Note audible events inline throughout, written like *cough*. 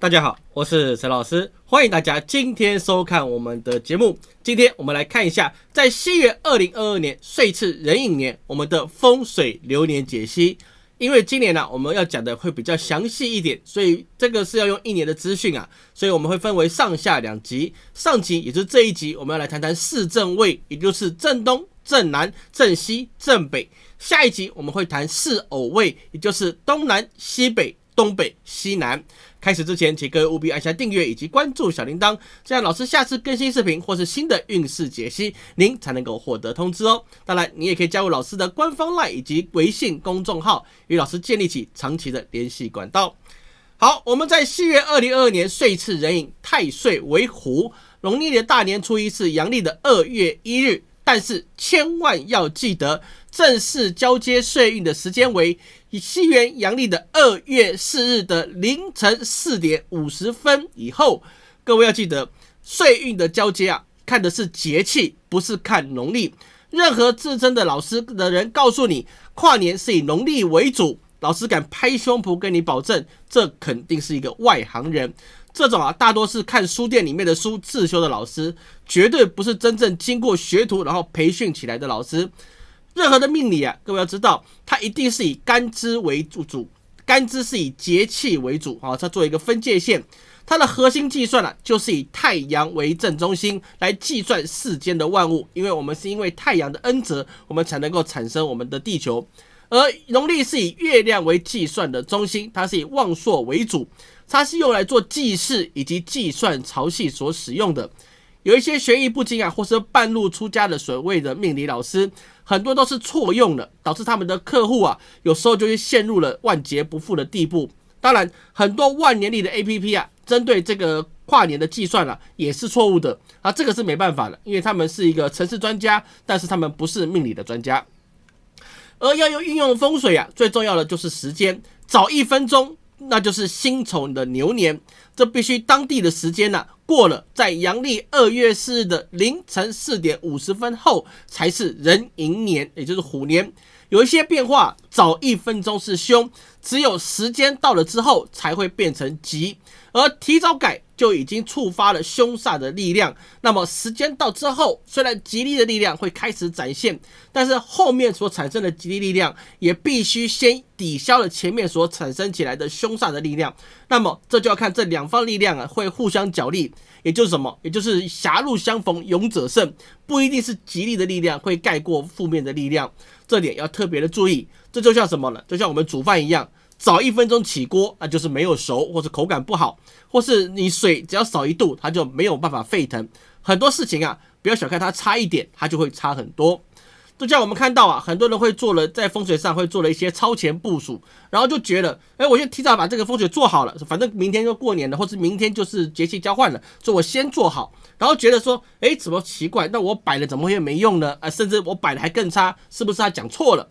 大家好，我是陈老师，欢迎大家今天收看我们的节目。今天我们来看一下，在西元二零二二年岁次壬寅年，我们的风水流年解析。因为今年呢，我们要讲的会比较详细一点，所以这个是要用一年的资讯啊，所以我们会分为上下两集。上集也就是这一集，我们要来谈谈四正位，也就是正东、正南、正西、正北。下一集我们会谈四偶位，也就是东南、西北。东北、西南。开始之前，请各位务必按下订阅以及关注小铃铛，这样老师下次更新视频或是新的运势解析，您才能够获得通知哦。当然，你也可以加入老师的官方 LINE 以及微信公众号，与老师建立起长期的联系管道。好，我们在西元二零二二年岁次壬寅，太岁为虎，农历的大年初一是阳历的二月一日，但是千万要记得。正式交接岁运的时间为以西元阳历的二月四日的凌晨四点五十分以后。各位要记得，岁运的交接啊，看的是节气，不是看农历。任何自称的老师的人告诉你跨年是以农历为主，老师敢拍胸脯跟你保证，这肯定是一个外行人。这种啊，大多是看书店里面的书自修的老师，绝对不是真正经过学徒然后培训起来的老师。任何的命理啊，各位要知道，它一定是以干支为主，干支是以节气为主啊，它做一个分界线。它的核心计算呢，就是以太阳为正中心来计算世间的万物，因为我们是因为太阳的恩泽，我们才能够产生我们的地球。而农历是以月亮为计算的中心，它是以旺朔为主，它是用来做祭祀以及计算潮汐所使用的。有一些学艺不精啊，或是半路出家的所谓的命理老师，很多都是错用的，导致他们的客户啊，有时候就会陷入了万劫不复的地步。当然，很多万年历的 A P P 啊，针对这个跨年的计算啊，也是错误的啊，这个是没办法的，因为他们是一个城市专家，但是他们不是命理的专家。而要用运用风水啊，最重要的就是时间，早一分钟。那就是辛丑的牛年，这必须当地的时间呢过了，在阳历二月四日的凌晨四点五十分后才是壬寅年，也就是虎年。有一些变化，早一分钟是凶，只有时间到了之后才会变成吉，而提早改。就已经触发了凶煞的力量。那么时间到之后，虽然吉利的力量会开始展现，但是后面所产生的吉利力量也必须先抵消了前面所产生起来的凶煞的力量。那么这就要看这两方力量啊会互相角力，也就是什么？也就是狭路相逢勇者胜，不一定是吉利的力量会盖过负面的力量。这点要特别的注意。这就像什么呢？就像我们煮饭一样。早一分钟起锅，那就是没有熟，或者口感不好，或是你水只要少一度，它就没有办法沸腾。很多事情啊，不要小看它差一点，它就会差很多。就像我们看到啊，很多人会做了在风水上会做了一些超前部署，然后就觉得，哎，我先提早把这个风水做好了，反正明天就过年了，或是明天就是节气交换了，所以我先做好，然后觉得说，哎，怎么奇怪？那我摆了怎么会没用呢？啊，甚至我摆的还更差，是不是他讲错了？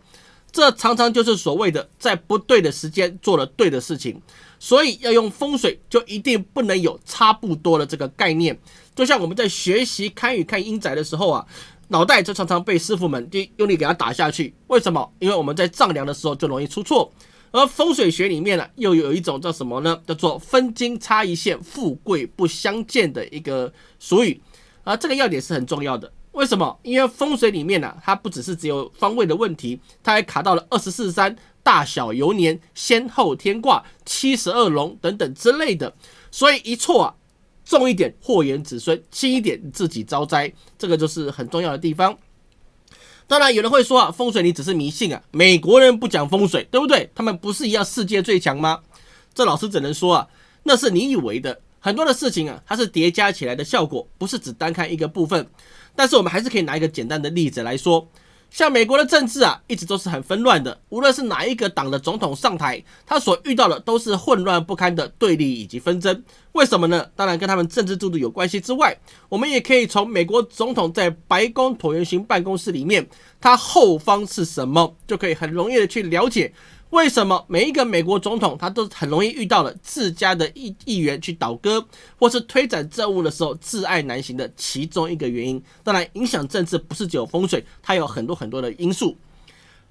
这常常就是所谓的在不对的时间做了对的事情，所以要用风水就一定不能有差不多的这个概念。就像我们在学习看与看阴宅的时候啊，脑袋就常常被师傅们就用力给它打下去。为什么？因为我们在丈量的时候就容易出错。而风水学里面呢，又有一种叫什么呢？叫做分金差一线，富贵不相见的一个俗语。啊，这个要点是很重要的。为什么？因为风水里面呢，它不只是只有方位的问题，它还卡到了二十四山、大小游年、先后天卦、七十二龙等等之类的。所以一错啊，重一点祸延子孙，轻一点自己遭灾，这个就是很重要的地方。当然，有人会说啊，风水你只是迷信啊，美国人不讲风水，对不对？他们不是一样世界最强吗？这老师只能说啊，那是你以为的。很多的事情啊，它是叠加起来的效果，不是只单看一个部分。但是我们还是可以拿一个简单的例子来说，像美国的政治啊，一直都是很纷乱的。无论是哪一个党的总统上台，他所遇到的都是混乱不堪的对立以及纷争。为什么呢？当然跟他们政治制度有关系之外，我们也可以从美国总统在白宫椭圆形办公室里面，他后方是什么，就可以很容易的去了解。为什么每一个美国总统他都很容易遇到了自家的议议员去倒戈，或是推展政务的时候自爱难行的其中一个原因？当然，影响政治不是只有风水，它有很多很多的因素。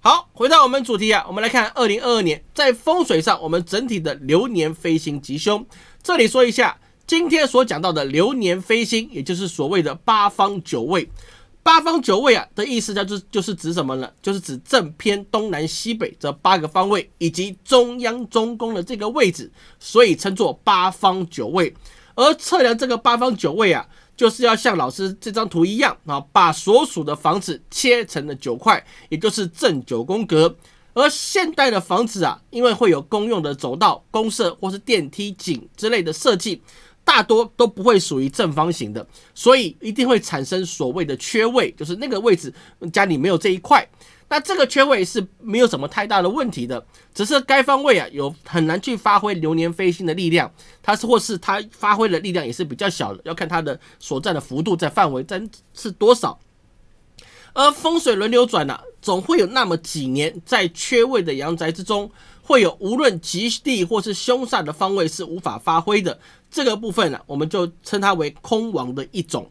好，回到我们主题啊，我们来看二零二二年在风水上，我们整体的流年飞星吉凶。这里说一下，今天所讲到的流年飞星，也就是所谓的八方九位。八方九位啊的意思，叫做就是指什么呢？就是指正偏东南西北这八个方位，以及中央中宫的这个位置，所以称作八方九位。而测量这个八方九位啊，就是要像老师这张图一样啊，把所属的房子切成了九块，也就是正九宫格。而现代的房子啊，因为会有公用的走道、公设或是电梯井之类的设计。大多都不会属于正方形的，所以一定会产生所谓的缺位，就是那个位置家里没有这一块。那这个缺位是没有什么太大的问题的，只是该方位啊有很难去发挥流年飞星的力量，它是或是它发挥的力量也是比较小的，要看它的所在的幅度在范围在是多少。而风水轮流转呢，总会有那么几年在缺位的阳宅之中。会有无论吉地或是凶煞的方位是无法发挥的这个部分呢，我们就称它为空王的一种。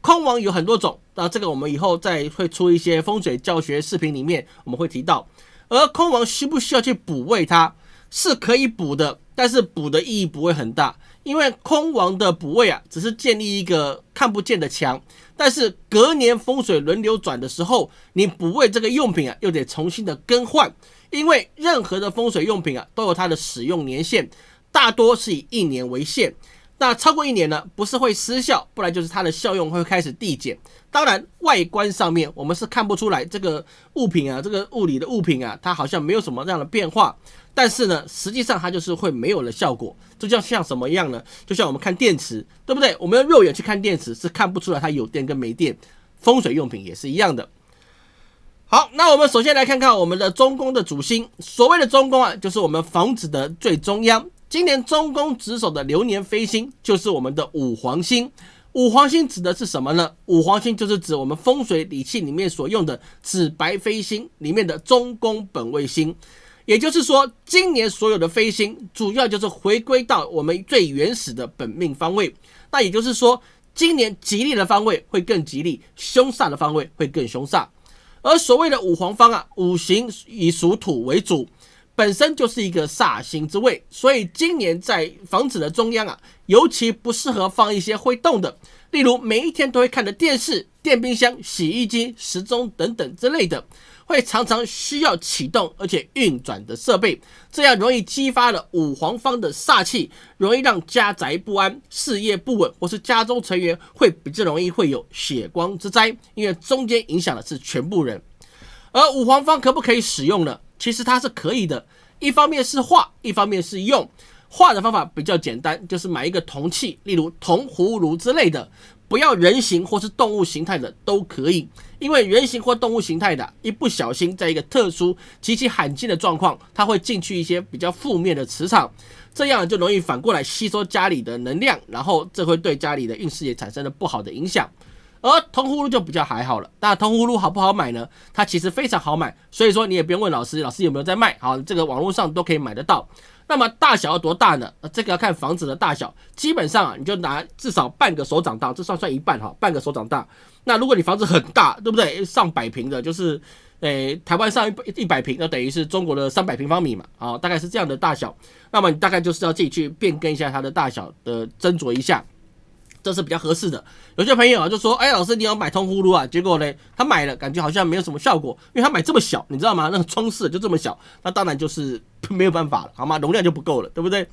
空王有很多种，那这个我们以后再会出一些风水教学视频里面我们会提到。而空王需不需要去补位？它是可以补的，但是补的意义不会很大，因为空王的补位啊，只是建立一个看不见的墙。但是隔年风水轮流转的时候，你补位这个用品啊，又得重新的更换。因为任何的风水用品啊，都有它的使用年限，大多是以一年为限。那超过一年呢，不是会失效，不然就是它的效用会开始递减。当然，外观上面我们是看不出来这个物品啊，这个物理的物品啊，它好像没有什么这样的变化。但是呢，实际上它就是会没有了效果。这就像什么样呢？就像我们看电池，对不对？我们用肉眼去看电池是看不出来它有电跟没电。风水用品也是一样的。好，那我们首先来看看我们的中宫的主星。所谓的中宫啊，就是我们房子的最中央。今年中宫值守的流年飞星就是我们的五黄星。五黄星指的是什么呢？五黄星就是指我们风水理气里面所用的紫白飞星里面的中宫本位星。也就是说，今年所有的飞星主要就是回归到我们最原始的本命方位。那也就是说，今年吉利的方位会更吉利，凶煞的方位会更凶煞。而所谓的五黄方啊，五行以属土为主，本身就是一个煞星之位，所以今年在房子的中央啊，尤其不适合放一些会动的，例如每一天都会看的电视、电冰箱、洗衣机、时钟等等之类的。会常常需要启动而且运转的设备，这样容易激发了五黄方的煞气，容易让家宅不安、事业不稳，或是家中成员会比较容易会有血光之灾，因为中间影响的是全部人。而五黄方可不可以使用呢？其实它是可以的，一方面是化，一方面是用。化的方法比较简单，就是买一个铜器，例如铜葫芦之类的。不要人形或是动物形态的都可以，因为人形或动物形态的，一不小心在一个特殊极其罕见的状况，它会进去一些比较负面的磁场，这样就容易反过来吸收家里的能量，然后这会对家里的运势也产生了不好的影响。而铜葫芦就比较还好了，那铜葫芦好不好买呢？它其实非常好买，所以说你也不用问老师，老师有没有在卖，好，这个网络上都可以买得到。那么大小要多大呢？这个要看房子的大小，基本上啊，你就拿至少半个手掌大，这算算一半哈，半个手掌大。那如果你房子很大，对不对？上百平的，就是诶，台湾上一一百平，那等于是中国的三百平方米嘛，啊，大概是这样的大小。那么你大概就是要自己去变更一下它的大小的斟酌一下。这是比较合适的。有些朋友啊就说：“哎，老师，你要买铜葫芦啊？”结果呢，他买了，感觉好像没有什么效果，因为他买这么小，你知道吗？那个窗式就这么小，那当然就是 *laughs* 没有办法了，好吗？容量就不够了，对不对？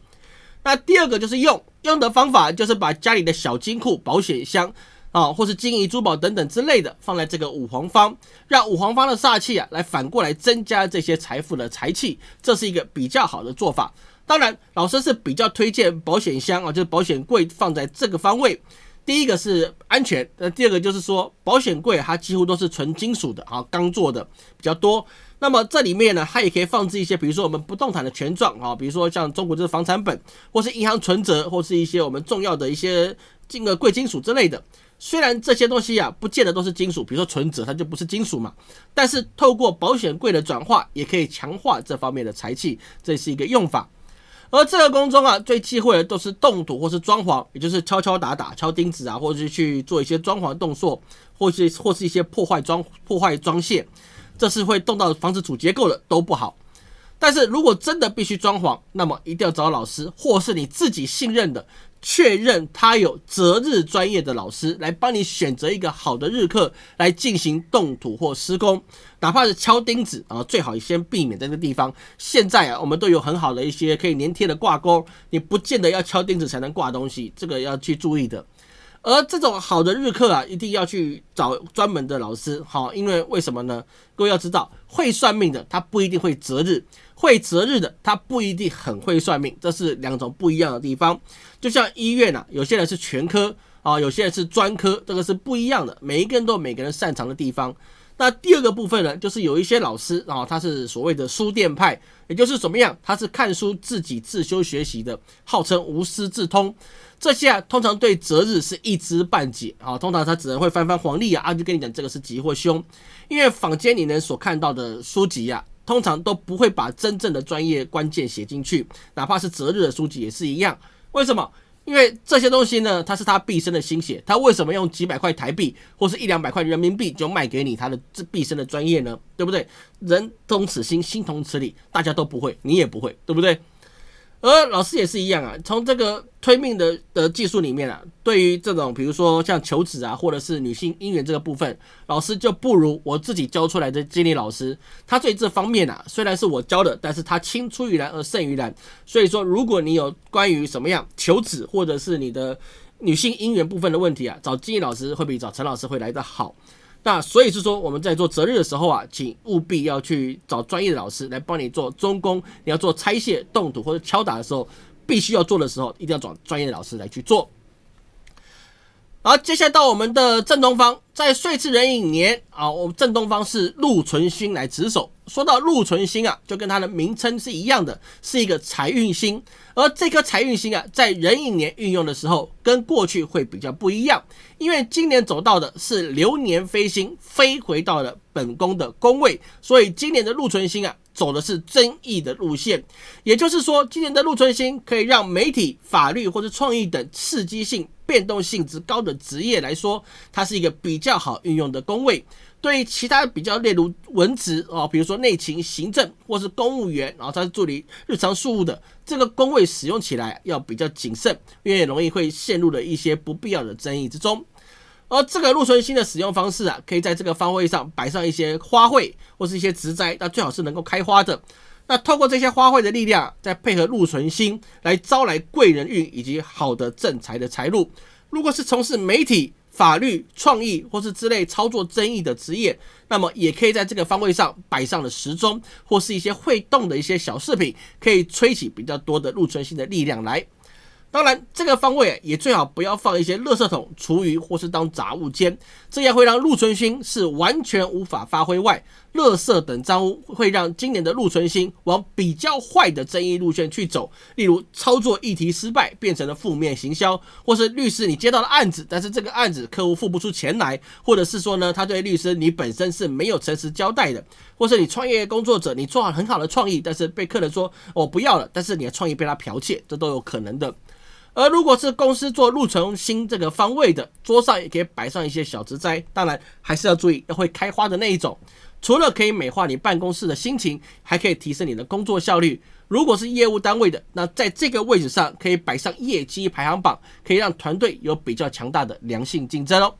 那第二个就是用用的方法，就是把家里的小金库、保险箱啊，或是金银珠宝等等之类的，放在这个五黄方，让五黄方的煞气啊，来反过来增加这些财富的财气，这是一个比较好的做法。当然，老师是比较推荐保险箱啊，就是保险柜放在这个方位。第一个是安全，那第二个就是说保险柜它几乎都是纯金属的啊，钢做的比较多。那么这里面呢，它也可以放置一些，比如说我们不动产的权状啊，比如说像中国这个房产本，或是银行存折，或是一些我们重要的一些金额贵金属之类的。虽然这些东西啊，不见得都是金属，比如说存折，它就不是金属嘛。但是透过保险柜的转化，也可以强化这方面的财气，这是一个用法。而这个宫中啊，最忌讳的都是动土或是装潢，也就是敲敲打打、敲钉子啊，或者是去做一些装潢动作，或是或是一些破坏装破坏装卸，这是会动到房子主结构的，都不好。但是如果真的必须装潢，那么一定要找老师，或是你自己信任的。确认他有择日专业的老师来帮你选择一个好的日课来进行动土或施工，哪怕是敲钉子啊，最好先避免这个地方。现在啊，我们都有很好的一些可以粘贴的挂钩，你不见得要敲钉子才能挂东西，这个要去注意的。而这种好的日课啊，一定要去找专门的老师，好，因为为什么呢？各位要知道，会算命的他不一定会择日，会择日的他不一定很会算命，这是两种不一样的地方。就像医院啊，有些人是全科啊，有些人是专科，这个是不一样的。每一个人都有每个人擅长的地方。那第二个部分呢，就是有一些老师啊，他是所谓的书店派，也就是怎么样，他是看书自己自修学习的，号称无师自通。这些啊，通常对择日是一知半解啊，通常他只能会翻翻黄历啊，啊就跟你讲这个是吉或凶。因为坊间你能所看到的书籍啊，通常都不会把真正的专业关键写进去，哪怕是择日的书籍也是一样。为什么？因为这些东西呢，他是他毕生的心血，他为什么用几百块台币或是一两百块人民币就卖给你他的这毕生的专业呢？对不对？人同此心，心同此理，大家都不会，你也不会，对不对？而老师也是一样啊，从这个推命的的技术里面啊，对于这种比如说像求子啊，或者是女性姻缘这个部分，老师就不如我自己教出来的经理老师，他对这方面啊，虽然是我教的，但是他青出于蓝而胜于蓝。所以说，如果你有关于什么样求子或者是你的女性姻缘部分的问题啊，找经理老师会比找陈老师会来得好。那所以是说，我们在做择日的时候啊，请务必要去找专业的老师来帮你做中工。你要做拆卸、动土或者敲打的时候，必须要做的时候，一定要找专业的老师来去做。好，接下来到我们的正东方，在岁次壬寅年啊，我们正东方是禄存星来值守。说到禄存星啊，就跟它的名称是一样的，是一个财运星。而这颗财运星啊，在壬寅年运用的时候，跟过去会比较不一样，因为今年走到的是流年飞星，飞回到了本宫的宫位，所以今年的禄存星啊。走的是争议的路线，也就是说，今年的禄存星可以让媒体、法律或者创意等刺激性、变动性质高的职业来说，它是一个比较好运用的工位。对于其他比较例如文职哦，比如说内勤、行政或是公务员，然后他是助理日常事务的，这个工位使用起来要比较谨慎，因为容易会陷入了一些不必要的争议之中。而这个禄存星的使用方式啊，可以在这个方位上摆上一些花卉或是一些植栽，那最好是能够开花的。那透过这些花卉的力量，再配合禄存星来招来贵人运以及好的正财的财路。如果是从事媒体、法律、创意或是之类操作争议的职业，那么也可以在这个方位上摆上了时钟或是一些会动的一些小饰品，可以吹起比较多的禄存星的力量来。当然，这个方位也最好不要放一些垃圾桶、厨余或是当杂物间，这样会让禄存星是完全无法发挥。外，垃圾等脏物会让今年的禄存星往比较坏的争议路线去走，例如操作议题失败变成了负面行销，或是律师你接到了案子，但是这个案子客户付不出钱来，或者是说呢，他对律师你本身是没有诚实交代的，或是你创业工作者你做好很好的创意，但是被客人说我不要了，但是你的创意被他剽窃，这都有可能的。*laughs* 而如果是公司做路程新这个方位的，桌上也可以摆上一些小植栽，当然还是要注意要会开花的那一种。除了可以美化你办公室的心情，还可以提升你的工作效率。如果是业务单位的，那在这个位置上可以摆上业绩排行榜，可以让团队有比较强大的良性竞争哦。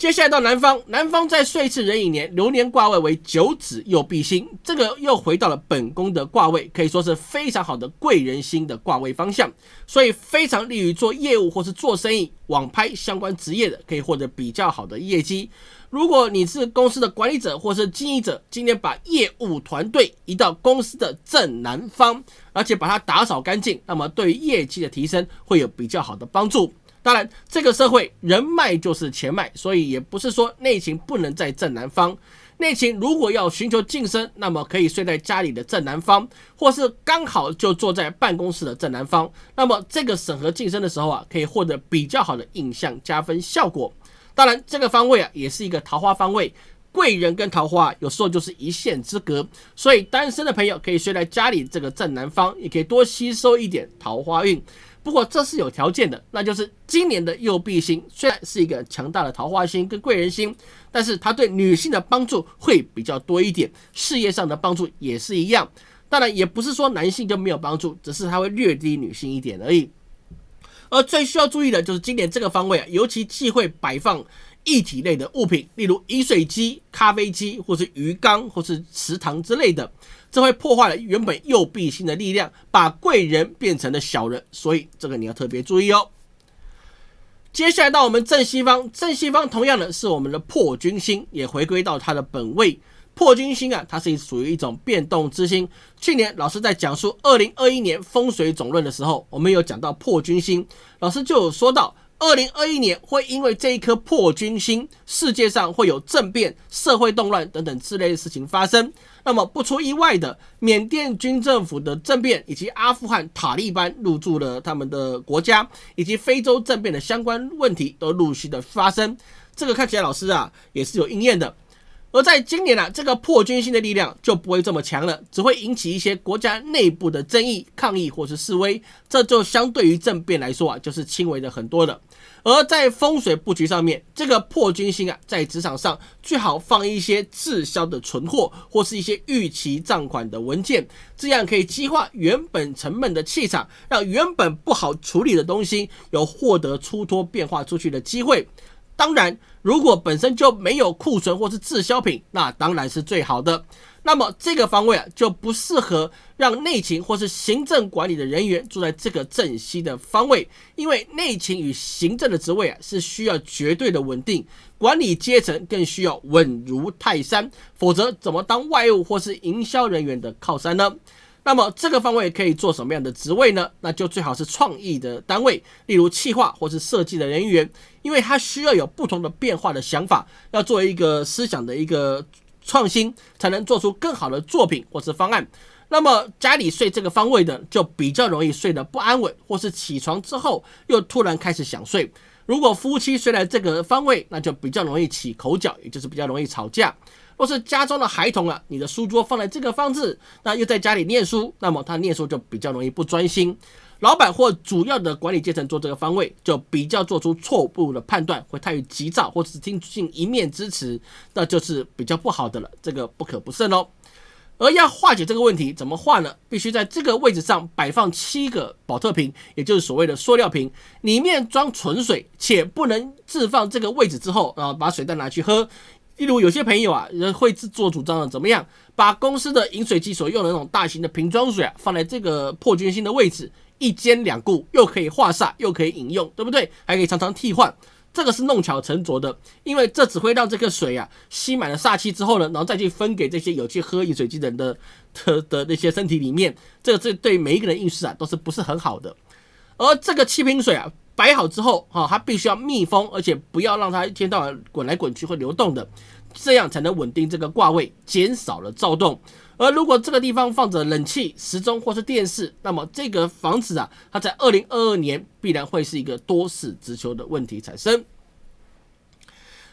接下来到南方，南方在岁次壬寅年流年卦位为九子右弼星，这个又回到了本宫的卦位，可以说是非常好的贵人星的卦位方向，所以非常利于做业务或是做生意、网拍相关职业的，可以获得比较好的业绩。如果你是公司的管理者或是经营者，今天把业务团队移到公司的正南方，而且把它打扫干净，那么对于业绩的提升会有比较好的帮助。当然，这个社会人脉就是钱脉，所以也不是说内勤不能在正南方。内勤如果要寻求晋升，那么可以睡在家里的正南方，或是刚好就坐在办公室的正南方。那么这个审核晋升的时候啊，可以获得比较好的印象加分效果。当然，这个方位啊，也是一个桃花方位，贵人跟桃花有时候就是一线之隔，所以单身的朋友可以睡在家里这个正南方，也可以多吸收一点桃花运。不过这是有条件的，那就是今年的右臂星虽然是一个强大的桃花星跟贵人星，但是它对女性的帮助会比较多一点，事业上的帮助也是一样。当然，也不是说男性就没有帮助，只是它会略低女性一点而已。而最需要注意的就是今年这个方位啊，尤其忌讳摆放液体类的物品，例如饮水机、咖啡机，或是鱼缸，或是池塘之类的。这会破坏了原本右臂星的力量，把贵人变成了小人，所以这个你要特别注意哦。接下来到我们正西方，正西方同样的是我们的破军星，也回归到它的本位。破军星啊，它是属于一种变动之星。去年老师在讲述二零二一年风水总论的时候，我们有讲到破军星，老师就有说到。二零二一年会因为这一颗破军星，世界上会有政变、社会动乱等等之类的事情发生。那么不出意外的，缅甸军政府的政变，以及阿富汗塔利班入驻了他们的国家，以及非洲政变的相关问题都陆续的发生。这个看起来老师啊也是有应验的。而在今年啊，这个破军星的力量就不会这么强了，只会引起一些国家内部的争议、抗议或是示威，这就相对于政变来说啊，就是轻微的很多了。而在风水布局上面，这个破军星啊，在职场上最好放一些滞销的存货或是一些逾期账款的文件，这样可以激化原本沉闷的气场，让原本不好处理的东西有获得出脱变化出去的机会。当然，如果本身就没有库存或是滞销品，那当然是最好的。那么这个方位啊，就不适合让内勤或是行政管理的人员住在这个正西的方位，因为内勤与行政的职位啊是需要绝对的稳定，管理阶层更需要稳如泰山，否则怎么当外务或是营销人员的靠山呢？那么这个方位可以做什么样的职位呢？那就最好是创意的单位，例如企划或是设计的人员，因为它需要有不同的变化的想法，要做一个思想的一个创新，才能做出更好的作品或是方案。那么家里睡这个方位的，就比较容易睡得不安稳，或是起床之后又突然开始想睡。如果夫妻睡在这个方位，那就比较容易起口角，也就是比较容易吵架。或是家中的孩童啊，你的书桌放在这个方置，那又在家里念书，那么他念书就比较容易不专心。老板或主要的管理阶层做这个方位，就比较做出错误的判断，会太于急躁，或者是听信一面之词，那就是比较不好的了。这个不可不慎哦。而要化解这个问题，怎么化呢？必须在这个位置上摆放七个保特瓶，也就是所谓的塑料瓶，里面装纯水，且不能置放这个位置之后，然后把水再拿去喝。例如有些朋友啊，人会自作主张的怎么样？把公司的饮水机所用的那种大型的瓶装水啊，放在这个破军星的位置，一兼两顾，又可以化煞，又可以饮用，对不对？还可以常常替换，这个是弄巧成拙的，因为这只会让这个水啊吸满了煞气之后呢，然后再去分给这些有去喝饮水机的人的的的那些身体里面，这个这对每一个人运势啊都是不是很好的。而这个七瓶水啊。摆好之后，哈，它必须要密封，而且不要让它一天到晚滚来滚去会流动的，这样才能稳定这个挂位，减少了躁动。而如果这个地方放着冷气、时钟或是电视，那么这个房子啊，它在二零二二年必然会是一个多事之秋的问题产生。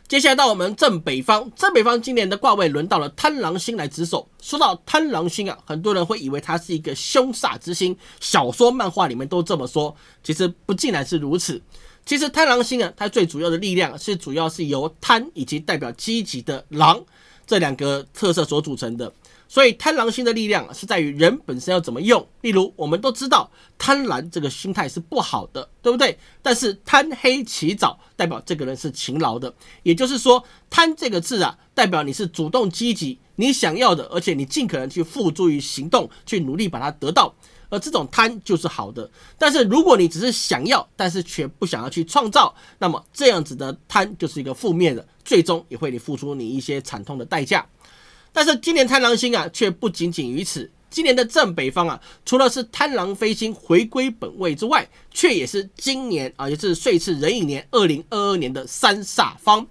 接下来到我们正北方，正北方今年的卦位轮到了贪狼星来值守。说到贪狼星啊，很多人会以为它是一个凶煞之星，小说、漫画里面都这么说，其实不尽然是如此。其实贪狼星啊，它最主要的力量是主要是由贪以及代表积极的狼这两个特色所组成的。所以贪狼星的力量是在于人本身要怎么用。例如，我们都知道贪婪这个心态是不好的，对不对？但是贪黑起早代表这个人是勤劳的，也就是说，贪这个字啊，代表你是主动积极，你想要的，而且你尽可能去付诸于行动，去努力把它得到。而这种贪就是好的。但是如果你只是想要，但是却不想要去创造，那么这样子的贪就是一个负面的，最终也会你付出你一些惨痛的代价。但是今年贪狼星啊，却不仅仅于此。今年的正北方啊，除了是贪狼飞星回归本位之外，却也是今年啊，也是岁次壬寅年二零二二年的三煞方。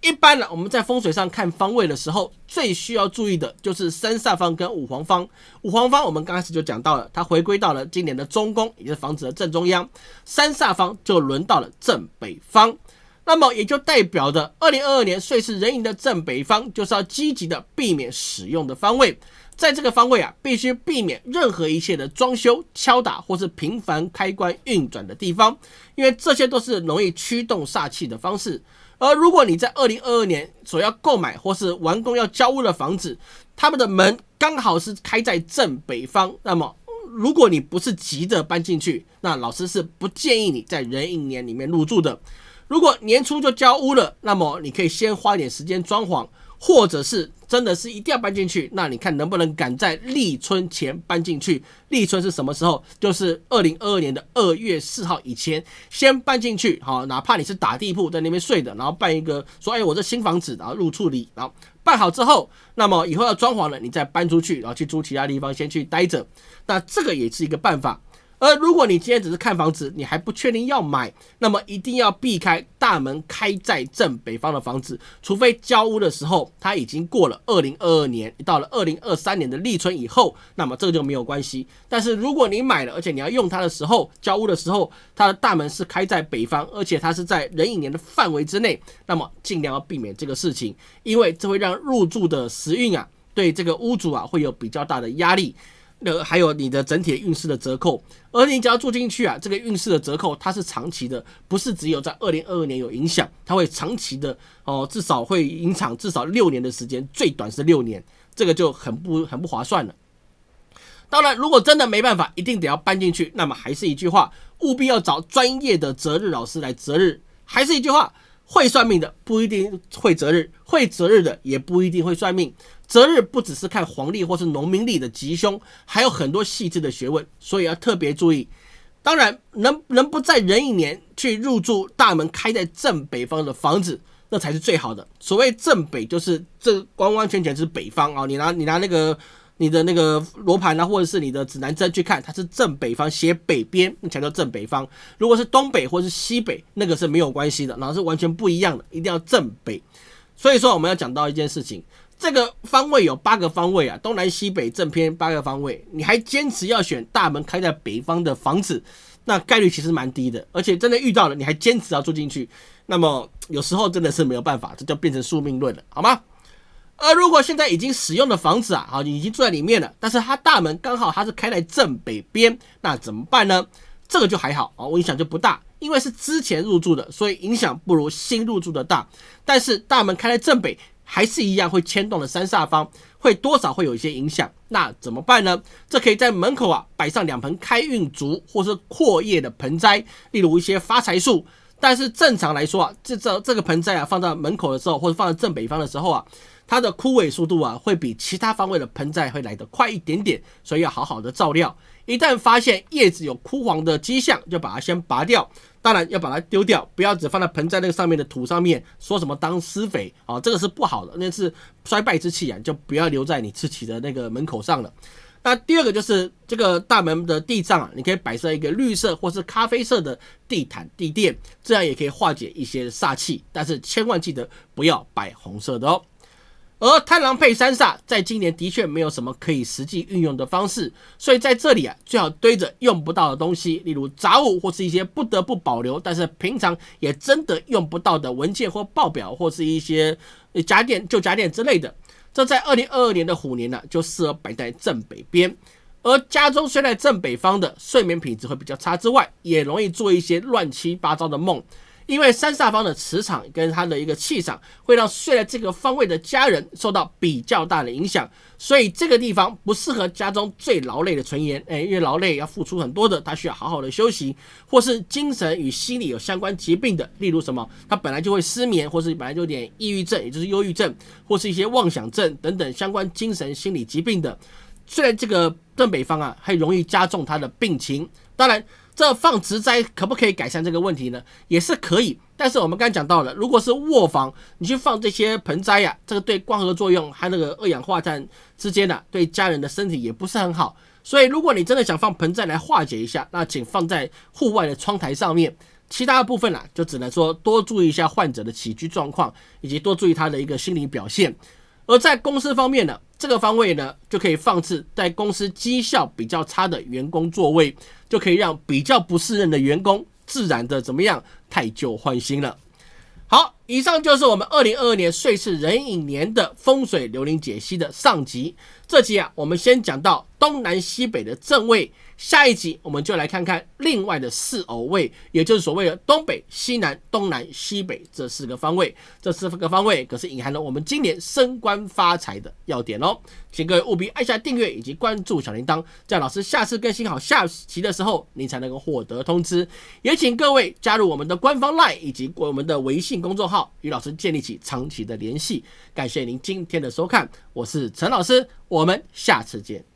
一般呢，我们在风水上看方位的时候，最需要注意的就是三煞方跟五黄方。五黄方我们刚开始就讲到了，它回归到了今年的中宫，也就是房子的正中央。三煞方就轮到了正北方。那么也就代表着，二零二二年岁是壬寅的正北方就是要积极的避免使用的方位。在这个方位啊，必须避免任何一切的装修、敲打或是频繁开关运转的地方，因为这些都是容易驱动煞气的方式。而如果你在二零二二年所要购买或是完工要交屋的房子，他们的门刚好是开在正北方，那么如果你不是急着搬进去，那老师是不建议你在壬寅年里面入住的。如果年初就交屋了，那么你可以先花一点时间装潢。或者是真的是一定要搬进去，那你看能不能赶在立春前搬进去？立春是什么时候？就是二零二二年的二月四号以前先搬进去。好，哪怕你是打地铺在那边睡的，然后办一个说，哎，我这新房子，然后入处理，然后办好之后，那么以后要装潢了，你再搬出去，然后去租其他地方先去待着。那这个也是一个办法。而如果你今天只是看房子，你还不确定要买，那么一定要避开大门开在正北方的房子，除非交屋的时候它已经过了二零二二年，到了二零二三年的立春以后，那么这个就没有关系。但是如果你买了，而且你要用它的时候，交屋的时候，它的大门是开在北方，而且它是在壬寅年的范围之内，那么尽量要避免这个事情，因为这会让入住的时运啊，对这个屋主啊会有比较大的压力。那还有你的整体运势的折扣，而你只要住进去啊，这个运势的折扣它是长期的，不是只有在二零二二年有影响，它会长期的哦，至少会影响至少六年的时间，最短是六年，这个就很不很不划算了。当然，如果真的没办法，一定得要搬进去，那么还是一句话，务必要找专业的择日老师来择日。还是一句话，会算命的不一定会择日，会择日的也不一定会算命。择日不只是看黄历或是农民历的吉凶，还有很多细致的学问，所以要特别注意。当然，能能不在壬寅年去入住大门开在正北方的房子，那才是最好的。所谓正北，就是这完完全全是北方啊！你拿你拿那个你的那个罗盘啊，或者是你的指南针去看，它是正北方，写北边，那才叫正北方。如果是东北或是西北，那个是没有关系的，然后是完全不一样的，一定要正北。所以说，我们要讲到一件事情。这个方位有八个方位啊，东南西北正偏八个方位，你还坚持要选大门开在北方的房子，那概率其实蛮低的。而且真的遇到了，你还坚持要住进去，那么有时候真的是没有办法，这就变成宿命论了，好吗？而如果现在已经使用的房子啊，好，已经住在里面了，但是它大门刚好它是开在正北边，那怎么办呢？这个就还好啊，我影响就不大，因为是之前入住的，所以影响不如新入住的大。但是大门开在正北。还是一样会牵动了三煞方，会多少会有一些影响。那怎么办呢？这可以在门口啊摆上两盆开运竹或是阔叶的盆栽，例如一些发财树。但是正常来说啊，这这这个盆栽啊放到门口的时候，或者放在正北方的时候啊，它的枯萎速度啊会比其他方位的盆栽会来得快一点点，所以要好好的照料。一旦发现叶子有枯黄的迹象，就把它先拔掉。当然要把它丢掉，不要只放在盆栽那个上面的土上面，说什么当施肥啊，这个是不好的，那是衰败之气啊，就不要留在你自己的那个门口上了。那第二个就是这个大门的地上啊，你可以摆设一个绿色或是咖啡色的地毯地垫，这样也可以化解一些煞气，但是千万记得不要摆红色的哦。而贪狼配三煞，在今年的确没有什么可以实际运用的方式，所以在这里啊，最好堆着用不到的东西，例如杂物或是一些不得不保留，但是平常也真的用不到的文件或报表，或是一些家电、旧家电之类的。这在二零二二年的虎年呢，就适合摆在正北边。而家中睡在正北方的，睡眠品质会比较差之外，也容易做一些乱七八糟的梦。因为三煞方的磁场跟它的一个气场，会让睡在这个方位的家人受到比较大的影响，所以这个地方不适合家中最劳累的成员。哎，因为劳累要付出很多的，他需要好好的休息，或是精神与心理有相关疾病的，例如什么，他本来就会失眠，或是本来就有点抑郁症，也就是忧郁症，或是一些妄想症等等相关精神心理疾病的，虽然这个正北方啊，还容易加重他的病情。当然。这放植栽可不可以改善这个问题呢？也是可以，但是我们刚才讲到了，如果是卧房，你去放这些盆栽呀，这个对光合作用和那个二氧化碳之间的，对家人的身体也不是很好。所以，如果你真的想放盆栽来化解一下，那请放在户外的窗台上面。其他部分呢，就只能说多注意一下患者的起居状况，以及多注意他的一个心理表现。而在公司方面呢？这个方位呢，就可以放置在公司绩效比较差的员工座位，就可以让比较不适任的员工自然的怎么样，太旧换新了。好，以上就是我们二零二二年岁次壬寅年的风水流年解析的上集。这集啊，我们先讲到东南西北的正位。下一集我们就来看看另外的四偶位，也就是所谓的东北、西南、东南、西北这四个方位。这四个方位可是隐含了我们今年升官发财的要点哦。请各位务必按下订阅以及关注小铃铛，这样老师下次更新好下期的时候，您才能够获得通知。也请各位加入我们的官方 LINE 以及我们的微信公众号，与老师建立起长期的联系。感谢您今天的收看，我是陈老师，我们下次见。